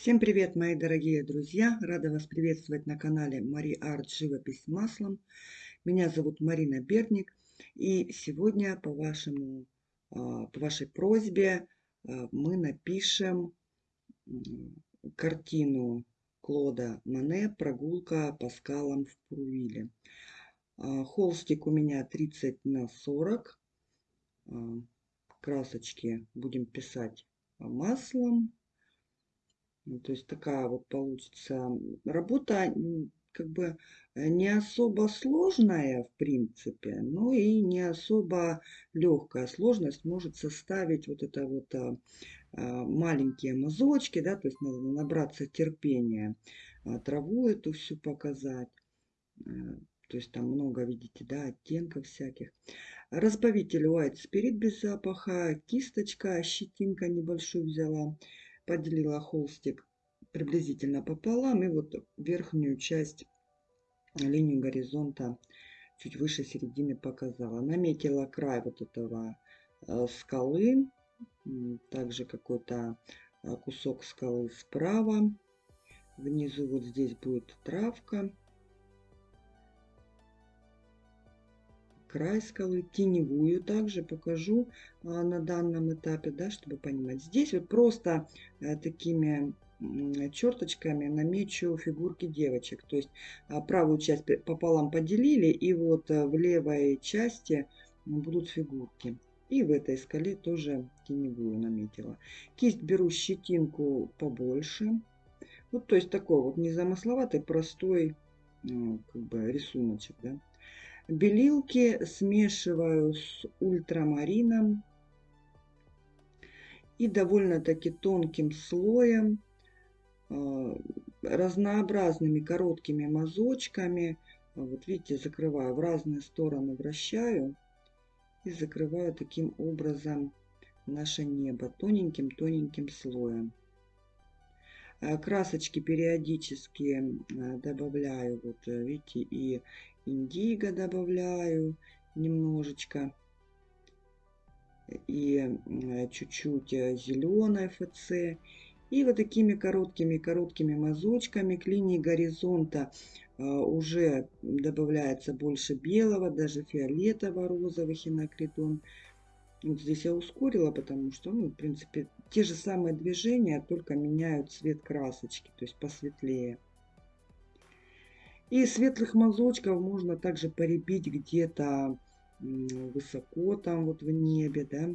Всем привет, мои дорогие друзья! Рада вас приветствовать на канале Мари Арт Живопись маслом. Меня зовут Марина Берник. И сегодня по, вашему, а, по вашей просьбе а, мы напишем картину Клода Мане «Прогулка по скалам в Пурвиле». А, холстик у меня 30 на 40. Красочки будем писать маслом то есть такая вот получится работа как бы э, не особо сложная в принципе, но и не особо легкая. Сложность может составить вот это вот а, а, маленькие мазочки, да, то есть надо набраться терпения, а, траву эту всю показать. Э, то есть там много, видите, да, оттенков всяких. Разбавитель White Spirit без запаха, кисточка, щетинка небольшую взяла поделила холстик приблизительно пополам и вот верхнюю часть линию горизонта чуть выше середины показала. Наметила край вот этого э, скалы, также какой-то э, кусок скалы справа. Внизу вот здесь будет травка. Край скалы, теневую также покажу а, на данном этапе, да, чтобы понимать. Здесь вот просто а, такими черточками намечу фигурки девочек. То есть а, правую часть пополам поделили, и вот а, в левой части будут фигурки. И в этой скале тоже теневую наметила. Кисть беру щетинку побольше. Вот, то есть такой вот незамысловатый, простой как бы рисуночек, да. Белилки смешиваю с ультрамарином и довольно-таки тонким слоем, а, разнообразными короткими мазочками. Вот видите, закрываю в разные стороны, вращаю и закрываю таким образом наше небо тоненьким-тоненьким слоем. А, красочки периодически а, добавляю, вот видите, и индиго добавляю немножечко. И чуть-чуть э, зеленой ФЦ. И вот такими короткими-короткими мазочками к линии горизонта э, уже добавляется больше белого, даже фиолетово-розовых инокридон. Вот здесь я ускорила, потому что, ну, в принципе, те же самые движения, только меняют цвет красочки, то есть посветлее. И светлых мазочков можно также поребить где-то высоко там вот в небе, да.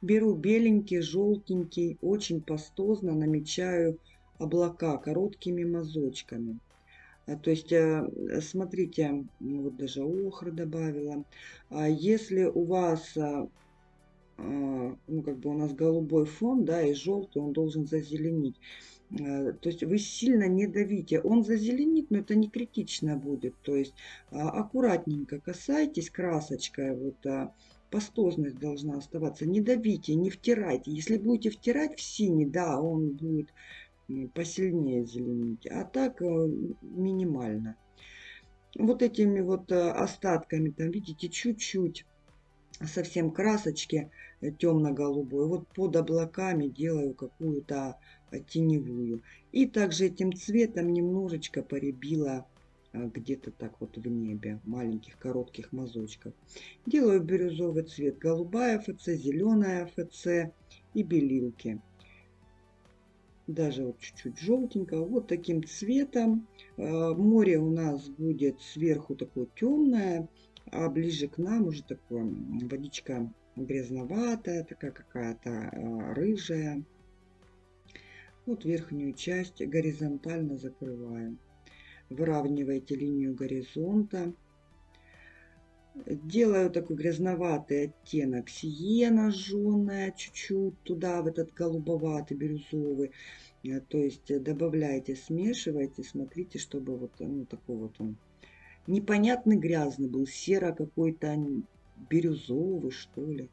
Беру беленький, желтенький, очень пастозно намечаю облака короткими мазочками. А, то есть, э, смотрите, вот даже охры добавила. А если у вас, а, ну как бы у нас голубой фон, да, и желтый, он должен зазеленить. Э, то есть вы сильно не давите. Он зазеленит, но это не критично будет. То есть а, аккуратненько касайтесь красочкой. Вот а, пастозность должна оставаться. Не давите, не втирайте. Если будете втирать в синий, да, он будет посильнее зеленить. А так э, минимально. Вот этими вот э, остатками, там видите, чуть-чуть совсем красочки темно-голубой. Вот под облаками делаю какую-то теневую. И также этим цветом немножечко поребила а, где-то так вот в небе, маленьких коротких мазочков. Делаю бирюзовый цвет, голубая ФЦ, зеленая ФЦ и белилки. Даже вот чуть-чуть желтенько, вот таким цветом. А, море у нас будет сверху такое темное, а ближе к нам уже такое водичка грязноватая, такая какая-то рыжая. Вот верхнюю часть горизонтально закрываем. Выравнивайте линию горизонта. Делаю такой грязноватый оттенок сиена жженая чуть-чуть туда, в этот голубоватый, бирюзовый. Э, то есть добавляйте, смешивайте, смотрите, чтобы вот ну, такой вот он непонятный грязный был, серо какой-то бирюзовый, что ли.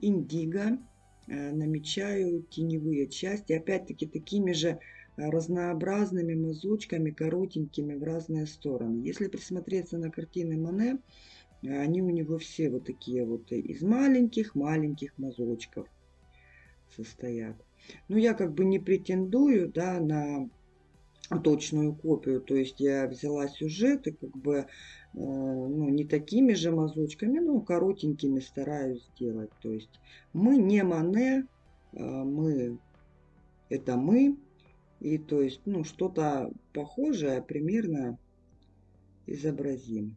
Индиго Э, намечаю теневые части, опять-таки такими же э, разнообразными мазочками, коротенькими в разные стороны. Если присмотреться на картины Мане, э, они у него все вот такие вот из маленьких-маленьких мазочков состоят. Но я как бы не претендую, да, на точную копию. То есть я взяла сюжет и как бы Э, ну, не такими же мазочками, но коротенькими стараюсь сделать. То есть мы не Мане, э, мы это мы. И то есть, ну, что-то похожее примерно изобразим.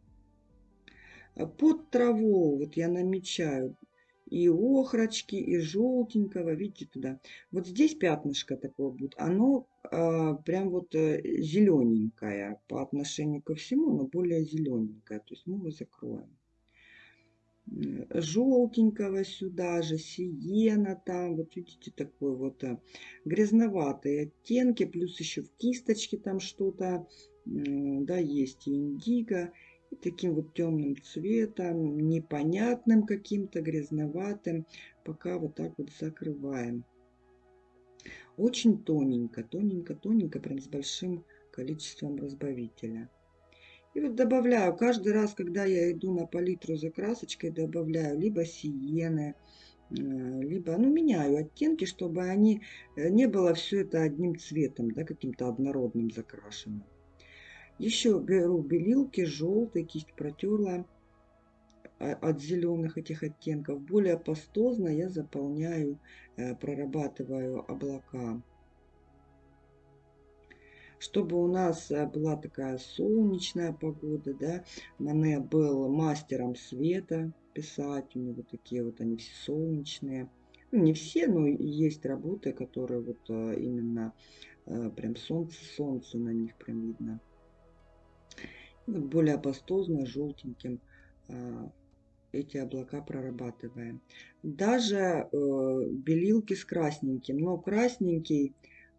Под траву вот я намечаю и охрочки, и желтенького, видите, туда. Вот здесь пятнышко такое будет, оно а, прям вот э, зелененькое по отношению ко всему, но более зелененькое. То есть мы его закроем. Желтенького сюда же, сиена там, вот видите, такой вот э, грязноватые оттенки, плюс еще в кисточке там что-то, да, есть и индиго. Таким вот темным цветом, непонятным каким-то, грязноватым, пока вот так вот закрываем. Очень тоненько, тоненько, тоненько, прям с большим количеством разбавителя. И вот добавляю, каждый раз, когда я иду на палитру за красочкой, добавляю либо сиены, э, либо, ну, меняю оттенки, чтобы они, э, не было все это одним цветом, да, каким-то однородным закрашенным. Еще беру белилки, желтый, кисть протерла а, от зеленых этих оттенков. Более пастозно я заполняю, э, прорабатываю облака. Чтобы у нас э, была такая солнечная погода, да, Мане был мастером света писать, у него такие вот они все солнечные. Ну, не все, но есть работы, которые вот э, именно прям солнце-солнце на них прям видно более пастозно желтеньким а, эти облака прорабатываем. Даже э, белилки с красненьким, но красненький,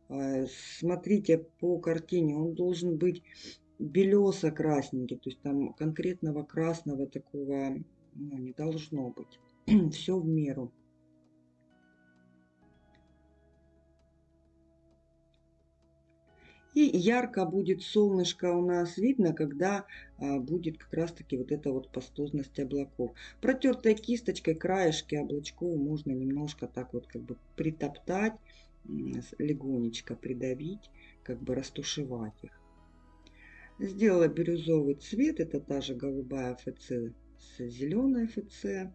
э, смотрите по картине, он должен быть белесо-красненький, то есть там конкретного красного такого ну, не должно быть. Все в меру. И ярко будет солнышко у нас видно, когда а, будет как раз-таки вот эта вот пастозность облаков. Протертой кисточкой краешки облачков можно немножко так вот как бы притоптать, легонечко придавить, как бы растушевать их. Сделала бирюзовый цвет, это та же голубая ФЦ с зеленой ФЦ.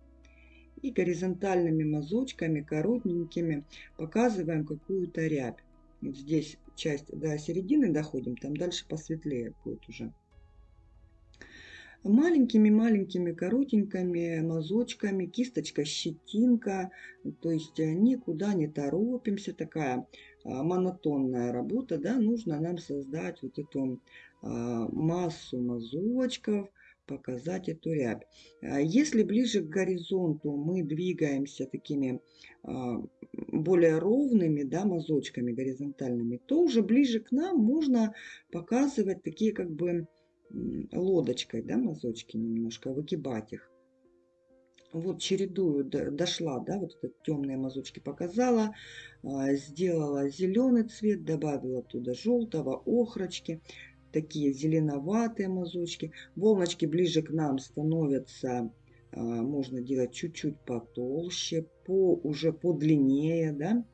И горизонтальными мазочками, коротенькими, показываем какую-то рябь. Вот здесь часть до середины доходим, там дальше посветлее будет уже. Маленькими-маленькими коротенькими мазочками, кисточка, щетинка, то есть никуда не торопимся, такая а, монотонная работа, да, нужно нам создать вот эту а, массу мазочков, показать эту рябь. А если ближе к горизонту мы двигаемся такими а, более ровными да, мазочками горизонтальными, то уже ближе к нам можно показывать такие как бы лодочкой да, мазочки немножко, выгибать их. Вот чередую, дошла, да, вот этот темные мазочки показала, а, сделала зеленый цвет, добавила туда желтого, охрочки, такие зеленоватые мазочки. Волночки ближе к нам становятся, а, можно делать чуть-чуть потолще, по, уже подлиннее, да.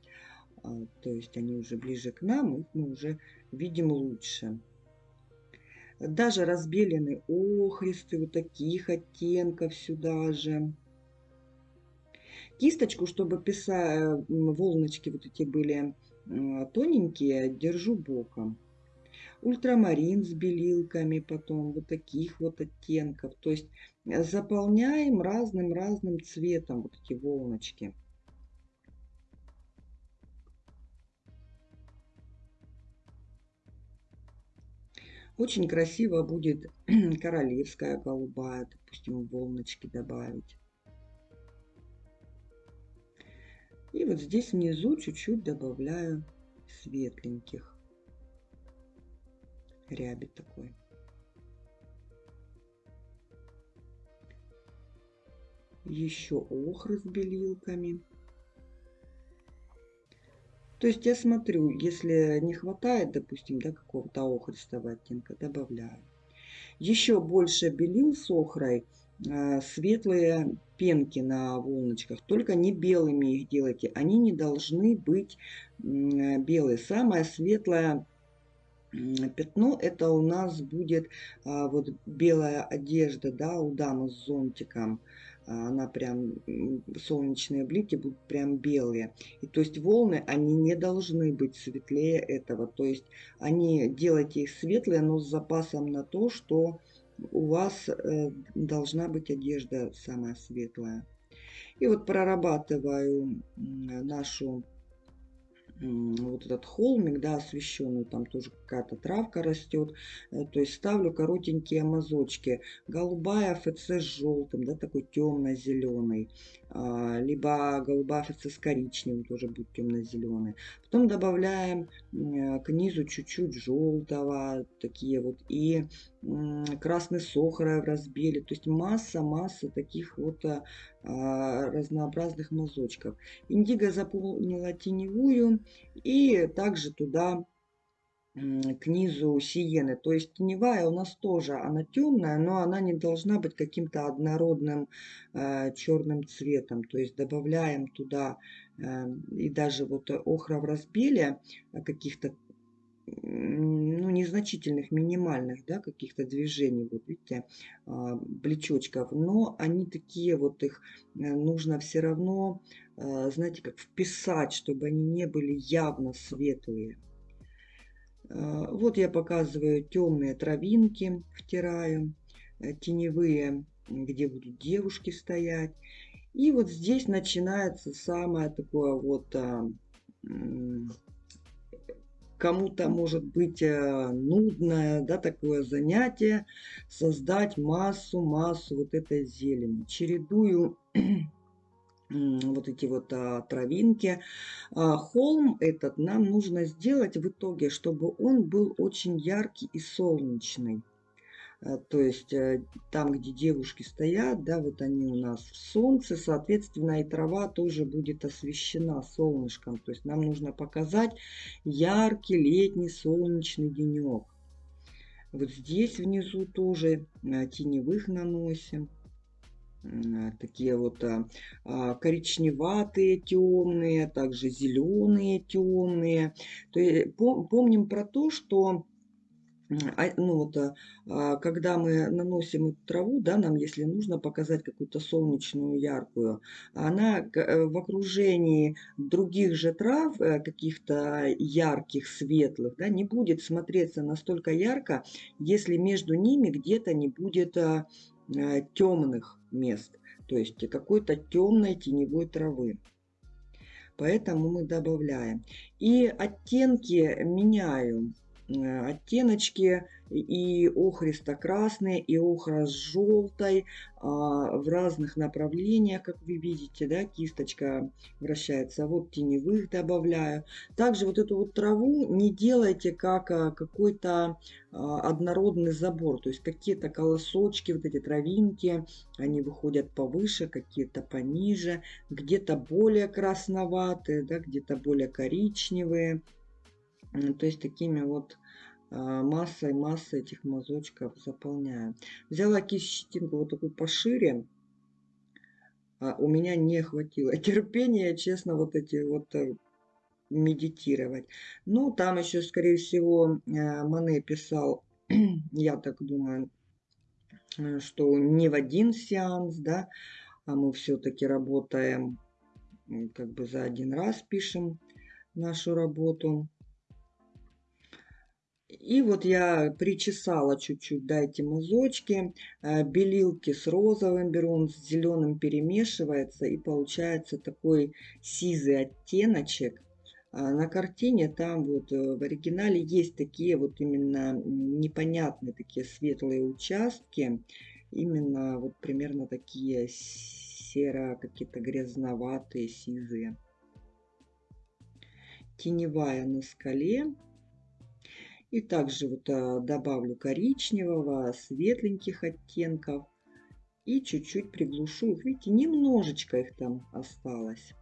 А, то есть они уже ближе к нам, их мы уже видим лучше. Даже разбелены охристы, вот таких оттенков сюда же. Кисточку, чтобы писать, волночки вот эти были тоненькие, держу боком ультрамарин с белилками, потом вот таких вот оттенков. То есть э, заполняем разным-разным цветом вот эти волночки. Очень красиво будет королевская голубая, допустим, волночки добавить. И вот здесь внизу чуть-чуть добавляю светленьких ряби такой. Еще охры с белилками. То есть я смотрю, если не хватает, допустим, да, какого-то охристого оттенка, добавляю. Еще больше белил с охрой э, светлые пенки на волночках, только не белыми их делайте. Они не должны быть белые. Самое светлое пятно это у нас будет а, вот белая одежда да у дамы с зонтиком. А, она прям солнечные блики будут прям белые. И то есть волны они не должны быть светлее этого. То есть они делайте их светлые но с запасом на то что у вас э, должна быть одежда самая светлая. И вот прорабатываю нашу вот этот холмик, да, освещенный, там тоже какая-то травка растет. Э, то есть ставлю коротенькие мазочки. Голубая ФЦ с желтым, да, такой темно-зеленый. А, либо голубая ФЦ с коричневым, тоже будет темно-зеленый. Потом добавляем к низу чуть-чуть желтого, такие вот, и красный сохра в разбеле. То есть масса-масса таких вот а, а, разнообразных мазочков. Индиго заполнила теневую и также туда к низу сиены. То есть теневая у нас тоже, она темная, но она не должна быть каким-то однородным э, черным цветом. То есть добавляем туда э, и даже вот охра в разбеле э, каких-то ну, незначительных, минимальных, да, каких-то движений, вот видите, а, блечочков, но они такие вот, их э, нужно все равно, э, знаете, как вписать, чтобы они не были явно светлые. Э, вот я показываю темные травинки, втираю, теневые, где будут девушки стоять. И вот здесь начинается самое такое вот а, кому-то может быть э, нудное, да, такое занятие, создать массу, массу вот этой зелени. Чередую вот эти вот а, травинки. А, холм этот нам нужно сделать в итоге, чтобы он был очень яркий и солнечный. Э, то есть э, там, где девушки стоят, да, вот они у нас в солнце, соответственно, и трава тоже будет освещена солнышком. То есть нам нужно показать яркий летний солнечный денек. Вот здесь внизу тоже э, теневых наносим. Такие вот а, коричневатые, темные, также зеленые, темные. То есть помним про то, что а, ну вот, а, а, когда мы наносим эту траву, да, нам, если нужно показать какую-то солнечную, яркую, она э, в окружении других же трав, э, каких-то ярких, светлых, да, не будет смотреться настолько ярко, если между ними где-то не будет темных мест, то есть какой-то темной теневой травы. Поэтому мы добавляем. И оттенки меняю. Э, оттеночки и охристо-красные, и охра с желтой а, в разных направлениях, как вы видите, да, кисточка вращается. Вот теневых добавляю. Также вот эту вот траву не делайте как а, какой-то а, однородный забор, то есть какие-то колосочки, вот эти травинки, они выходят повыше, какие-то пониже, где-то более красноватые, да, где-то более коричневые. То есть такими вот а, массой, массой этих мазочков заполняю. Взяла кисть щетинку вот такую пошире. А у меня не хватило терпения, честно, вот эти вот э, медитировать. Ну, там еще, скорее всего, э, Мане писал, я так думаю, э, что не в один сеанс, да, а мы все-таки работаем, как бы за один раз пишем нашу работу. И вот я причесала чуть-чуть, да, эти мазочки. Э, белилки с розовым беру, он с зеленым перемешивается. И получается такой сизый оттеночек. А на картине там вот э, в оригинале есть такие вот именно непонятные такие светлые участки. Именно вот примерно такие серо, какие-то грязноватые, сизые. Теневая на скале. И также вот а, добавлю коричневого, светленьких оттенков. И чуть-чуть приглушу их. Видите, немножечко их там осталось.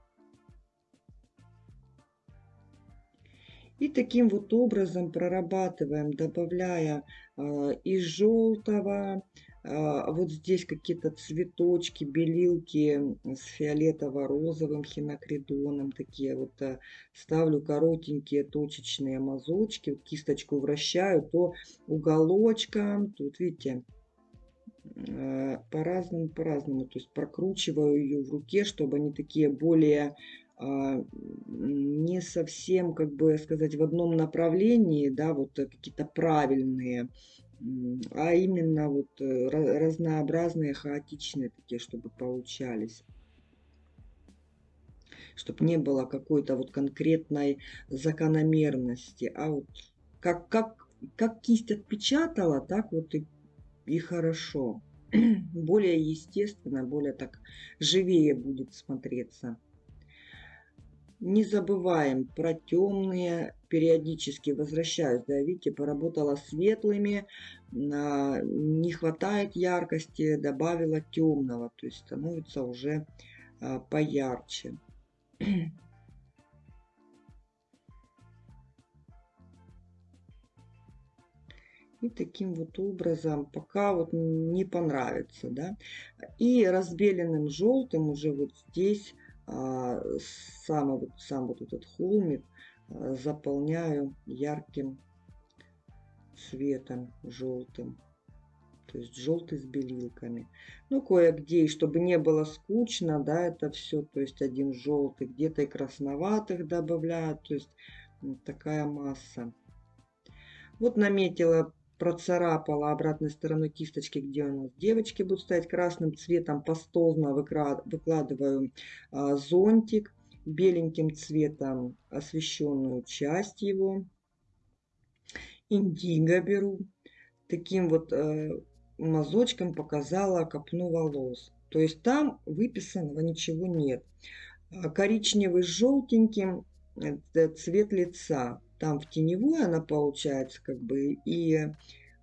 И таким вот образом прорабатываем, добавляя э, из желтого, А, вот здесь какие-то цветочки, белилки с фиолетово-розовым хинокридоном. Такие вот э, ставлю коротенькие точечные мазочки. Вот кисточку вращаю, то уголочком. Тут, видите, э, по-разному, по-разному. То есть прокручиваю ее в руке, чтобы они такие более а, не совсем, как бы сказать, в одном направлении, да, вот э, какие-то правильные а именно вот э, разнообразные, хаотичные такие, чтобы получались. Чтобы не было какой-то вот конкретной закономерности, а вот как, как, как кисть отпечатала, так вот и, и хорошо. более естественно, более так живее будет смотреться. Не забываем про темные, периодически возвращаюсь, да, видите, поработала светлыми, не хватает яркости, добавила темного, то есть становится уже а, поярче. И таким вот образом, пока вот не понравится, да. И разбеленным желтым уже вот здесь а, сам, вот, сам вот этот холмик а, заполняю ярким цветом желтым. То есть желтый с белилками. Ну, кое-где, чтобы не было скучно, да, это все. То есть один желтый, где-то и красноватых добавляют. То есть такая масса. Вот наметила процарапала обратной стороной кисточки, где у нас девочки будут стоять красным цветом, пастозно выкладываю а, зонтик, беленьким цветом освещенную часть его, индиго беру, таким вот э, мазочком показала копну волос. То есть там выписанного ничего нет. А коричневый с желтеньким цвет лица там в теневой она получается как бы, и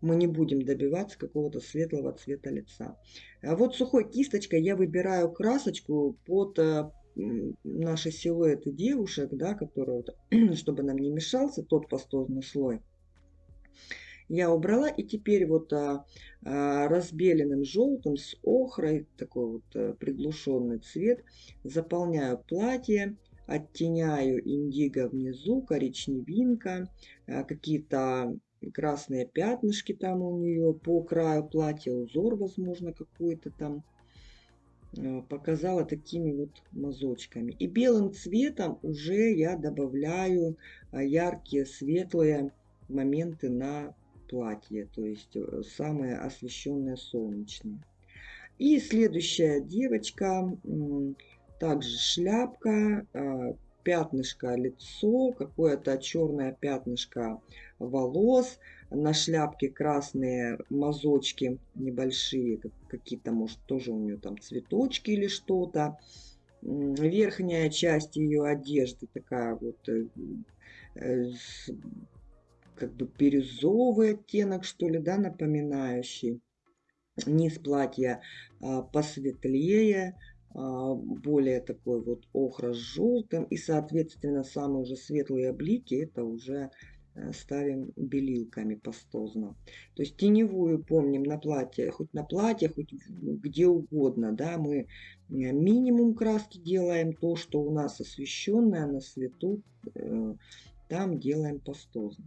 мы не будем добиваться какого-то светлого цвета лица. А вот сухой кисточкой я выбираю красочку под э, наши силуэты девушек, да, которые, чтобы нам не мешался тот пастозный слой. Я убрала и теперь вот а, а, разбеленным желтым с охрой, такой вот а, приглушенный цвет, заполняю платье оттеняю индиго внизу, коричневинка, э, какие-то красные пятнышки там у нее по краю платья, узор, возможно, какой-то там. Э, показала такими вот мазочками. И белым цветом уже я добавляю э, яркие, светлые моменты на платье, то есть самые освещенные солнечные. И следующая девочка также шляпка, пятнышко лицо, какое-то черное пятнышко волос, на шляпке красные мазочки небольшие, какие-то, может, тоже у нее там цветочки или что-то. Верхняя часть ее одежды такая вот э, э, как бы бирюзовый оттенок, что ли, да, напоминающий. Низ платья а, посветлее, а, более такой вот охра с желтым. И, соответственно, самые уже светлые блики это уже э, ставим белилками пастозно. То есть теневую помним на платье, хоть на платье, хоть где угодно, да, мы э, минимум краски делаем, то, что у нас освещенное на свету, э, там делаем пастозно.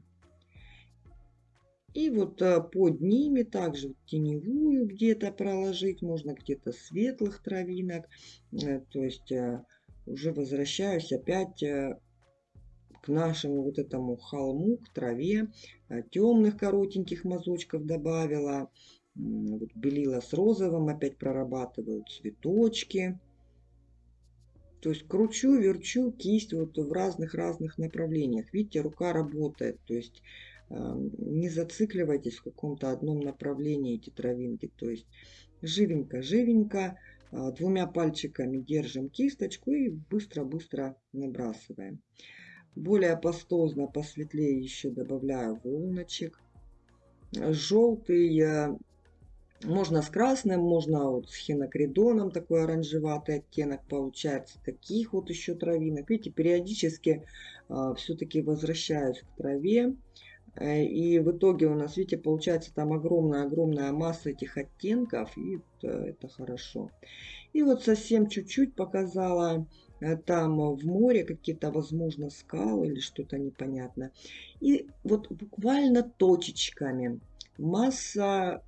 И вот э, под ними также теневую где-то проложить, можно где-то светлых травинок. Э, то есть э, уже возвращаюсь опять к нашему вот этому холму, к траве. Темных коротеньких мазочков добавила. Вот белила с розовым, опять прорабатываю цветочки. То есть кручу, верчу кисть вот в разных-разных направлениях. Видите, рука работает. То есть не зацикливайтесь в каком-то одном направлении эти травинки. То есть живенько-живенько, а, двумя пальчиками держим кисточку и быстро-быстро набрасываем. Более пастозно, посветлее еще добавляю волночек. Желтый можно с красным, можно вот с хинокридоном, такой оранжеватый оттенок получается. Таких вот еще травинок. Видите, периодически э, все-таки возвращаюсь к траве. Э, и в итоге у нас, видите, получается там огромная-огромная масса этих оттенков, и это, это хорошо. И вот совсем чуть-чуть показала э, там в море какие-то, возможно, скалы или что-то непонятно. И вот буквально точечками масса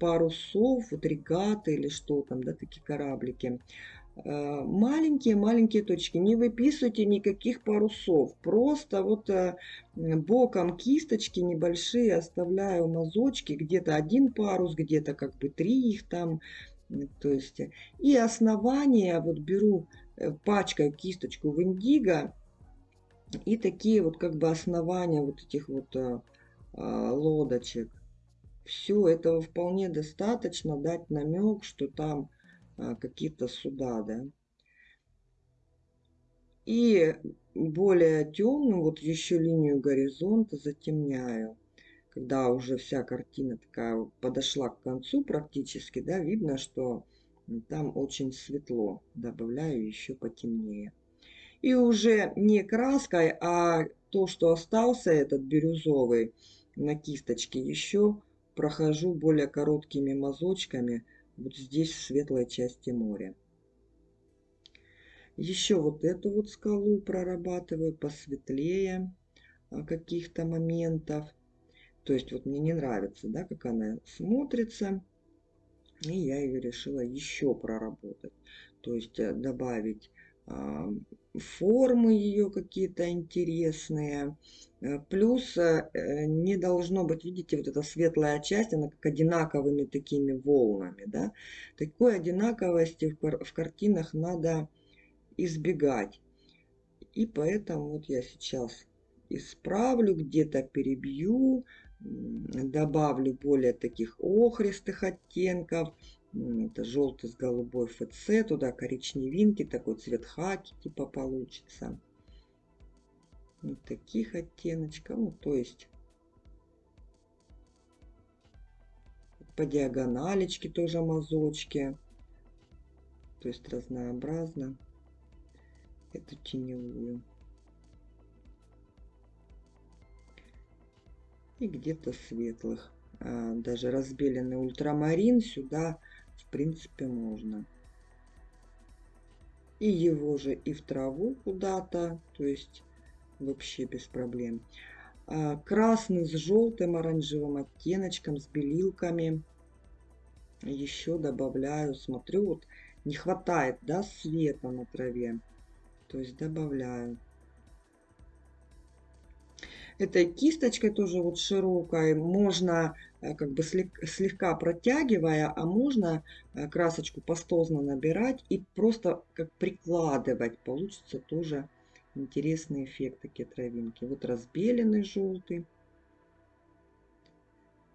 парусов, вот регаты или что там, да, такие кораблики. Маленькие-маленькие э, точки. Не выписывайте никаких парусов. Просто вот э, боком кисточки небольшие оставляю мазочки. Где-то один парус, где-то как бы три их там. То есть, и основание вот беру, э, пачкаю кисточку в индиго. И такие вот как бы основания вот этих вот лодочек. Все, этого вполне достаточно дать намек, что там а, какие-то суда, да. И более темную, вот еще линию горизонта затемняю. Когда уже вся картина такая подошла к концу практически, да, видно, что там очень светло. Добавляю еще потемнее. И уже не краской, а то, что остался этот бирюзовый на кисточке, еще прохожу более короткими мазочками вот здесь, в светлой части моря. Еще вот эту вот скалу прорабатываю посветлее а, каких-то моментов. То есть вот мне не нравится, да, как она смотрится. И я ее решила еще проработать. То есть э, добавить формы ее какие-то интересные. Э, плюс э, не должно быть, видите, вот эта светлая часть, она как одинаковыми такими волнами. Да? Такой одинаковости в картинах надо избегать. И поэтому вот я сейчас исправлю, где-то перебью, добавлю более таких охристых оттенков. Это желтый с голубой ФЦ, туда коричневинки, такой цвет хаки типа получится. Вот таких оттеночков, ну то есть по диагоналечке тоже мазочки. То есть разнообразно эту теневую. И где-то светлых. А, даже разбеленный ультрамарин сюда в принципе можно. И его же и в траву куда-то, то есть вообще без проблем. А, красный с желтым оранжевым оттеночком, с белилками. Еще добавляю, смотрю, вот не хватает, да, света на траве. То есть добавляю. Этой кисточкой тоже вот широкой можно э, как бы слегка протягивая, а можно э, красочку пастозно набирать и просто как прикладывать. Получится тоже интересный эффект такие травинки. Вот разбеленный желтый.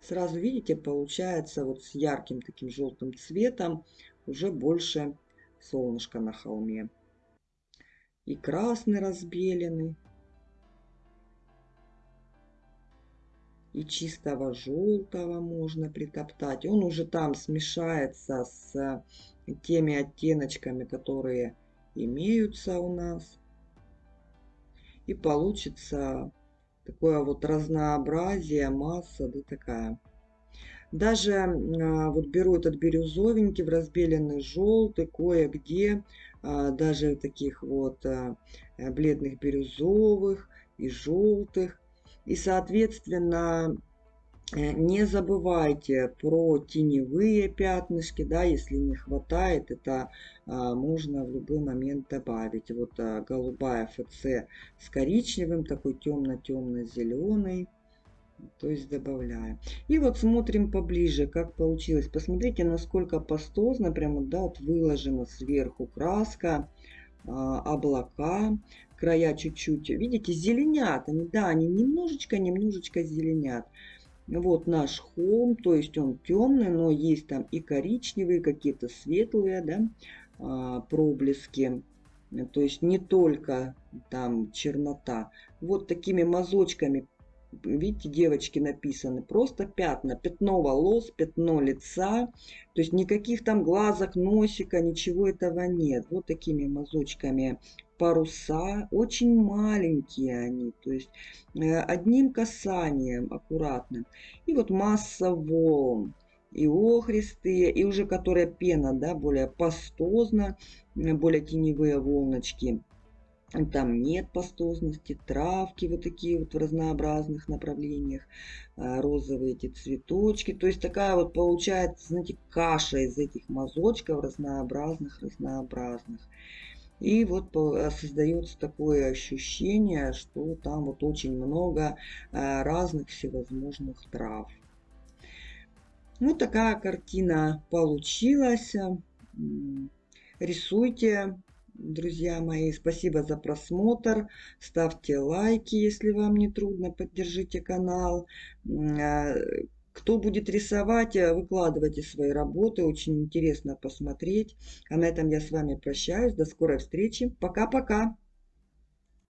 Сразу видите, получается вот с ярким таким желтым цветом уже больше солнышко на холме. И красный разбеленный. и чистого желтого можно притоптать. Он уже там смешается с теми оттеночками, которые имеются у нас. И получится такое вот разнообразие, масса, да такая. Даже а, вот беру этот бирюзовенький в разбеленный желтый, кое-где а, даже таких вот а, бледных бирюзовых и желтых и, соответственно, не забывайте про теневые пятнышки, да, если не хватает, это а, можно в любой момент добавить. Вот а, голубая ФЦ с коричневым, такой темно-темно-зеленый. То есть добавляем. И вот смотрим поближе, как получилось. Посмотрите, насколько пастозно, прямо, да, вот выложена сверху краска, а, облака края чуть-чуть, видите, зеленят они, да, они немножечко-немножечко зеленят. Вот наш холм, то есть он темный, но есть там и коричневые, какие-то светлые, да, а, проблески. То есть не только там чернота. Вот такими мазочками видите, девочки написаны, просто пятна, пятно волос, пятно лица, то есть никаких там глазок, носика, ничего этого нет. Вот такими мазочками паруса, очень маленькие они, то есть э, одним касанием аккуратным. И вот масса волн, и охристые, и уже которая пена, да, более пастозно, более теневые волночки. Там нет пастозности, травки вот такие вот в разнообразных направлениях, а, розовые эти цветочки. То есть такая вот получается, знаете, каша из этих мазочков разнообразных, разнообразных. И вот а, создается такое ощущение, что там вот очень много а, разных всевозможных трав. Вот такая картина получилась. Рисуйте, друзья мои. Спасибо за просмотр. Ставьте лайки, если вам не трудно. Поддержите канал. Кто будет рисовать, э, выкладывайте свои работы. Очень интересно посмотреть. А на этом я с вами прощаюсь. До скорой встречи. Пока-пока.